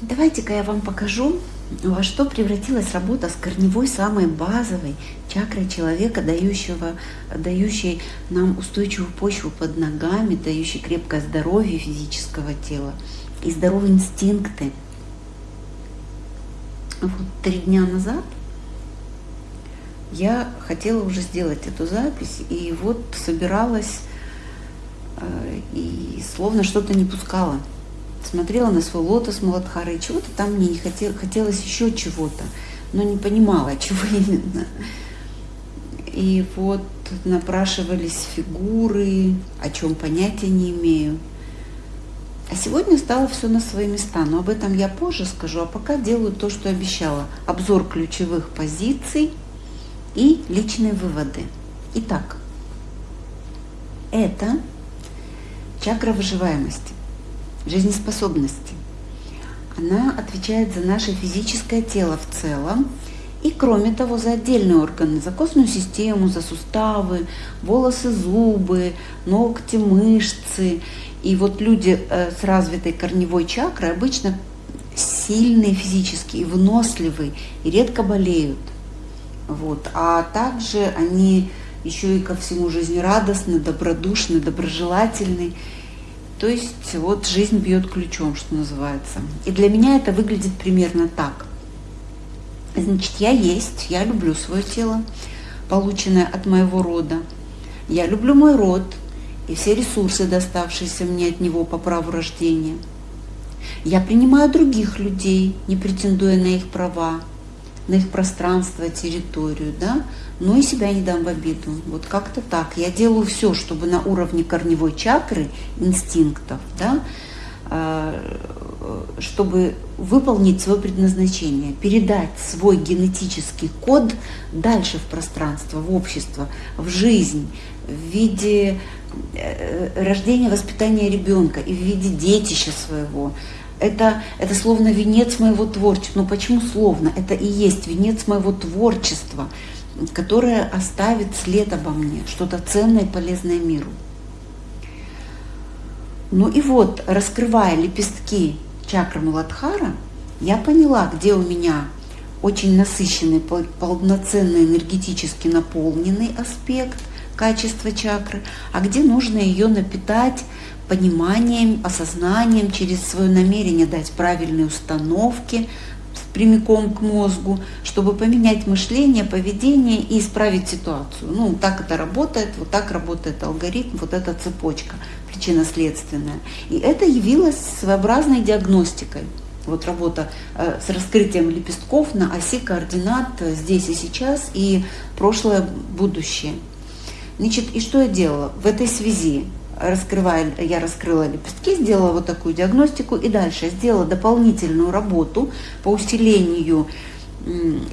Давайте-ка я вам покажу, во что превратилась работа с корневой, самой базовой чакрой человека, дающего, дающей нам устойчивую почву под ногами, дающей крепкое здоровье физического тела и здоровые инстинкты. Вот три дня назад я хотела уже сделать эту запись, и вот собиралась, э, и словно что-то не пускала смотрела на свой лотос Маладхары, и чего-то там мне не хотел, хотелось еще чего-то, но не понимала, чего именно. И вот напрашивались фигуры, о чем понятия не имею. А сегодня стало все на свои места, но об этом я позже скажу, а пока делаю то, что обещала. Обзор ключевых позиций и личные выводы. Итак, это чакра выживаемости жизнеспособности. Она отвечает за наше физическое тело в целом и, кроме того, за отдельные органы, за костную систему, за суставы, волосы, зубы, ногти, мышцы. И вот люди э, с развитой корневой чакрой обычно сильные физически и выносливые, и редко болеют. Вот. А также они еще и ко всему жизнерадостны, добродушны, доброжелательны. То есть вот жизнь бьет ключом, что называется. И для меня это выглядит примерно так. Значит, я есть, я люблю свое тело, полученное от моего рода. Я люблю мой род и все ресурсы, доставшиеся мне от него по праву рождения. Я принимаю других людей, не претендуя на их права, на их пространство, территорию, да, но и себя не дам в обиду. Вот как-то так. Я делаю все, чтобы на уровне корневой чакры, инстинктов, да, а, чтобы выполнить свое предназначение, передать свой генетический код дальше в пространство, в общество, в жизнь, в виде э, рождения, воспитания ребенка и в виде детища своего, это, это словно венец моего творчества. Ну почему словно? Это и есть венец моего творчества, которое оставит след обо мне, что-то ценное и полезное миру. Ну и вот, раскрывая лепестки чакры Муладхара, я поняла, где у меня очень насыщенный, полноценный, энергетически наполненный аспект качества чакры, а где нужно ее напитать пониманием, осознанием, через свое намерение дать правильные установки прямиком к мозгу, чтобы поменять мышление, поведение и исправить ситуацию. Ну, так это работает, вот так работает алгоритм, вот эта цепочка причинно-следственная. И это явилось своеобразной диагностикой. Вот работа э, с раскрытием лепестков на оси координат здесь и сейчас, и прошлое, будущее. Значит, и что я делала в этой связи? Раскрывая, я раскрыла лепестки, сделала вот такую диагностику и дальше сделала дополнительную работу по усилению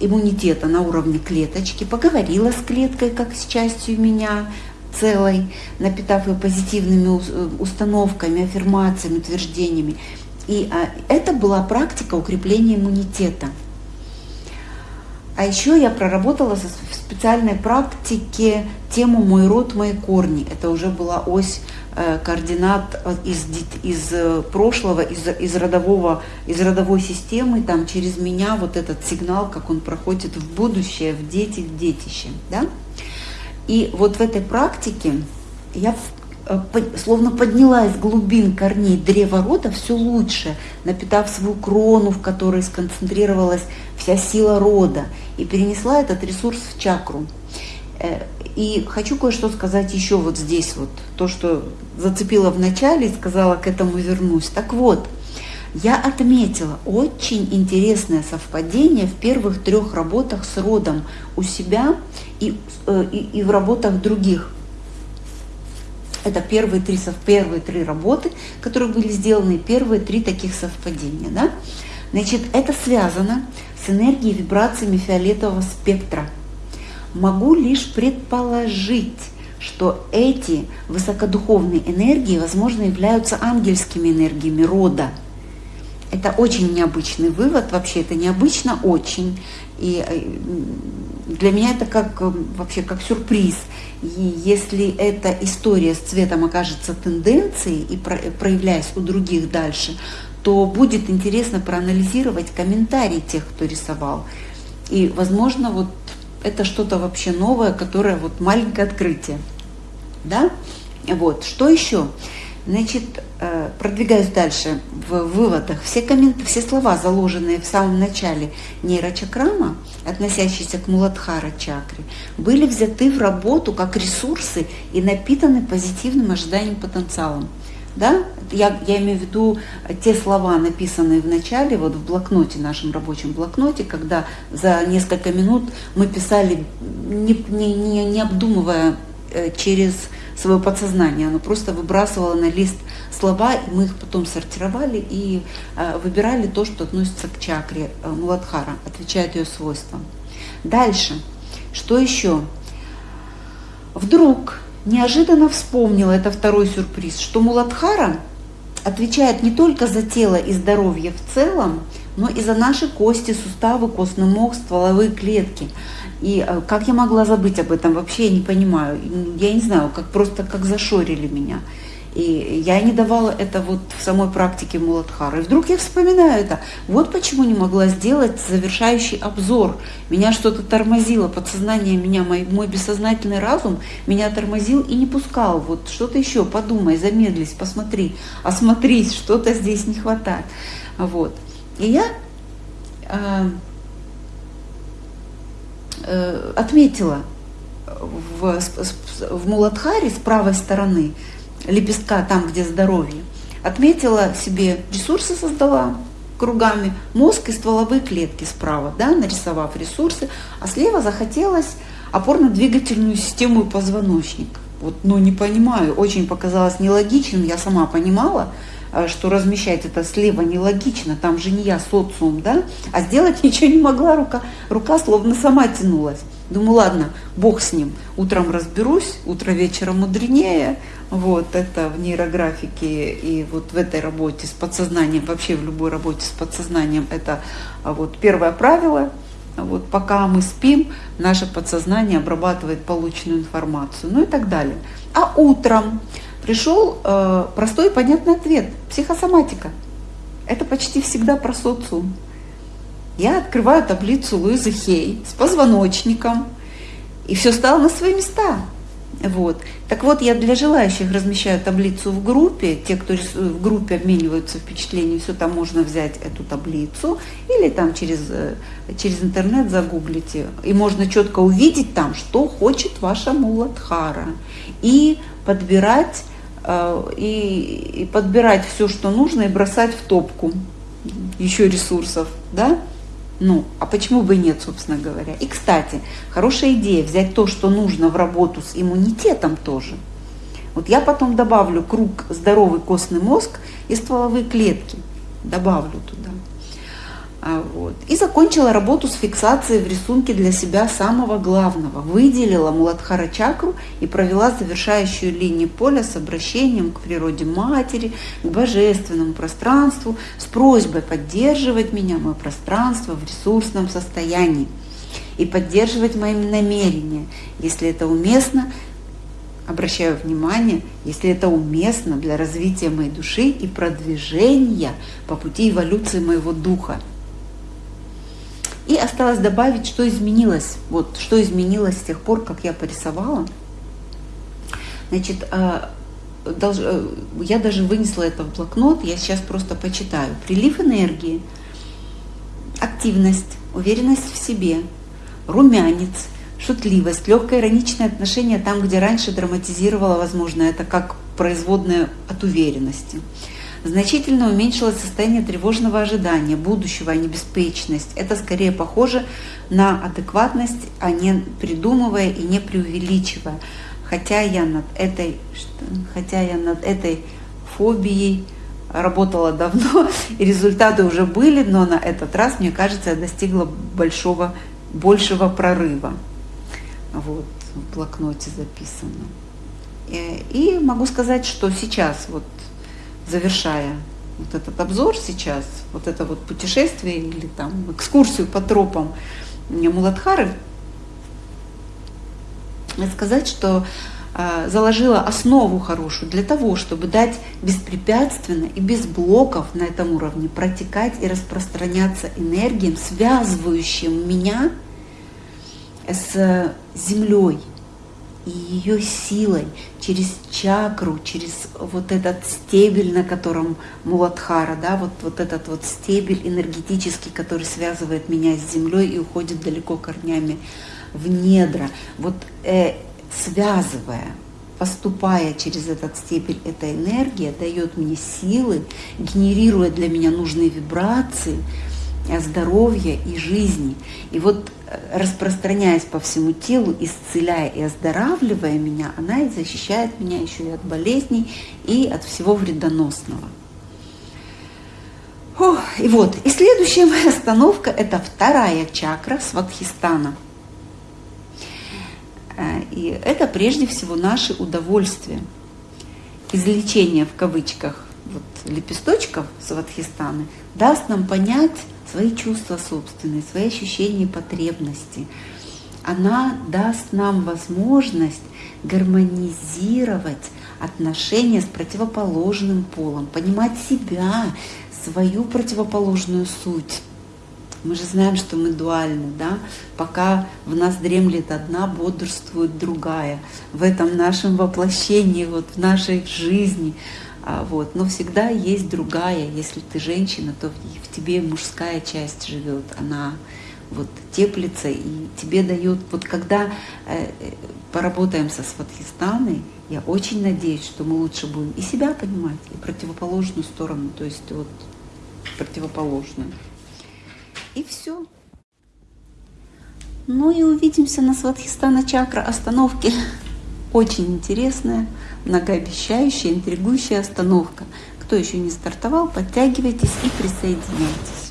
иммунитета на уровне клеточки, поговорила с клеткой как с частью меня целой, напитав ее позитивными установками, аффирмациями, утверждениями. И а, это была практика укрепления иммунитета. А еще я проработала в специальной практике тему «Мой род, мои корни». Это уже была ось координат э, из, из э, прошлого, из, из, родового, из родовой системы, там через меня вот этот сигнал, как он проходит в будущее, в дети, в детище. Да? И вот в этой практике я словно подняла из глубин корней древа рода все лучше, напитав свою крону, в которой сконцентрировалась вся сила рода, и перенесла этот ресурс в чакру. И хочу кое-что сказать еще вот здесь, вот то, что зацепила в начале и сказала, к этому вернусь. Так вот, я отметила очень интересное совпадение в первых трех работах с родом у себя и, э, и, и в работах других. Это первые три, первые три работы, которые были сделаны, первые три таких совпадения. Да? Значит, это связано с энергией вибрациями фиолетового спектра – Могу лишь предположить, что эти высокодуховные энергии, возможно, являются ангельскими энергиями рода. Это очень необычный вывод, вообще это необычно очень. И э, для меня это как э, вообще как сюрприз. И если эта история с цветом окажется тенденцией и проявляясь у других дальше, то будет интересно проанализировать комментарии тех, кто рисовал. И, возможно, вот это что-то вообще новое, которое вот маленькое открытие. Да? Вот. Что еще? Значит, э, продвигаюсь дальше в выводах. Все, коммент... все слова, заложенные в самом начале нейрочакрама, относящиеся к Муладхара чакре, были взяты в работу как ресурсы и напитаны позитивным ожиданием потенциалом. Да? Я, я имею в виду те слова, написанные в начале, вот в блокноте, нашем рабочем блокноте, когда за несколько минут мы писали, не, не, не, не обдумывая э, через свое подсознание, оно просто выбрасывало на лист слова, и мы их потом сортировали и э, выбирали то, что относится к чакре э, Муладхара, отвечает ее свойствам. Дальше, что еще? Вдруг неожиданно вспомнила, это второй сюрприз, что Муладхара отвечает не только за тело и здоровье в целом, но и за наши кости, суставы, костный мозг, стволовые клетки. И э, как я могла забыть об этом, вообще я не понимаю. Я не знаю, как просто как зашорили меня. И я не давала это вот в самой практике Муладхары. И вдруг я вспоминаю это. Вот почему не могла сделать завершающий обзор. Меня что-то тормозило, подсознание меня, мой, мой бессознательный разум меня тормозил и не пускал. Вот что-то еще, подумай, замедлись, посмотри, осмотрись, что-то здесь не хватает. Вот. И я э, э, отметила в, в Муладхаре с правой стороны лепестка, там, где здоровье, отметила себе ресурсы, создала кругами, мозг и стволовые клетки справа, да, нарисовав ресурсы, а слева захотелось опорно-двигательную систему и позвоночник. Вот, ну, не понимаю, очень показалось нелогичным, я сама понимала, э, что размещать это слева нелогично, там же не я, социум, да, а сделать ничего не могла, рука, рука словно сама тянулась. Думаю, ладно, бог с ним, утром разберусь, утро вечером мудренее, вот это в нейрографике и вот в этой работе с подсознанием, вообще в любой работе с подсознанием, это а, вот первое правило. Вот пока мы спим, наше подсознание обрабатывает полученную информацию, ну и так далее. А утром пришел э, простой и понятный ответ – психосоматика. Это почти всегда про социум. Я открываю таблицу Луизы Хей с позвоночником, и все стало на свои места – вот. Так вот, я для желающих размещаю таблицу в группе. Те, кто в группе обмениваются впечатлениями, все там можно взять эту таблицу или там через, э, через интернет загуглите. И можно четко увидеть там, что хочет ваша муладхара. И подбирать, э, и, и подбирать все, что нужно, и бросать в топку еще ресурсов. Да? Ну, а почему бы и нет, собственно говоря? И, кстати, хорошая идея взять то, что нужно в работу с иммунитетом тоже. Вот я потом добавлю круг здоровый костный мозг и стволовые клетки. Добавлю туда. А, вот. И закончила работу с фиксацией в рисунке для себя самого главного. Выделила Муладхара чакру и провела завершающую линию поля с обращением к природе матери, к божественному пространству, с просьбой поддерживать меня, мое пространство в ресурсном состоянии и поддерживать мои намерения, если это уместно, обращаю внимание, если это уместно для развития моей души и продвижения по пути эволюции моего духа. И осталось добавить, что изменилось. Вот что изменилось с тех пор, как я порисовала. Значит, а, э, я даже вынесла это в блокнот, я сейчас просто почитаю. Прилив энергии, активность, уверенность в себе, румянец, шутливость, легкое ироничное отношение там, где раньше драматизировала, возможно, это как производное от уверенности значительно уменьшилось состояние тревожного ожидания будущего, а не беспечность. Это скорее похоже на адекватность, а не придумывая и не преувеличивая. Хотя я над этой, хотя я над этой фобией работала давно, и результаты уже были, но на этот раз, мне кажется, я достигла большого, большего прорыва. Вот, в блокноте записано. И, и могу сказать, что сейчас вот завершая вот этот обзор сейчас, вот это вот путешествие или там экскурсию по тропам Муладхары, сказать, что а, заложила основу хорошую для того, чтобы дать беспрепятственно и без блоков на этом уровне протекать и распространяться энергиям, связывающим меня с землей и ее силой через чакру, через вот этот стебель, на котором Муладхара, да, вот, вот этот вот стебель энергетический, который связывает меня с землей и уходит далеко корнями в недра. Вот э, связывая, поступая через этот степень, эта энергия дает мне силы, генерирует для меня нужные вибрации здоровья и жизни. И вот э, распространяясь по всему телу, исцеляя и оздоравливая меня, она и защищает меня еще и от болезней, и от всего вредоносного. О, и вот, и следующая моя остановка – это вторая чакра Сватхистана – Э, и это прежде всего наши удовольствия. Излечение в кавычках вот, лепесточков Сватхистаны даст нам понять свои чувства собственные, свои ощущения и потребности. Она даст нам возможность гармонизировать отношения с противоположным полом, понимать себя, свою противоположную суть мы же знаем, что мы дуальны, да? Пока в нас дремлет одна, бодрствует другая. В этом нашем воплощении, вот в нашей жизни. А, вот. Но всегда есть другая. Если ты женщина, то в тебе мужская часть живет. Она вот теплится и тебе дает. Вот когда э, поработаем со Сватхистаной, я очень надеюсь, что мы лучше будем и себя понимать, и противоположную сторону, то есть вот противоположную. И все. Ну и увидимся на Сватхистана чакра остановке. Очень интересная, многообещающая, интригующая остановка. Кто еще не стартовал, подтягивайтесь и присоединяйтесь.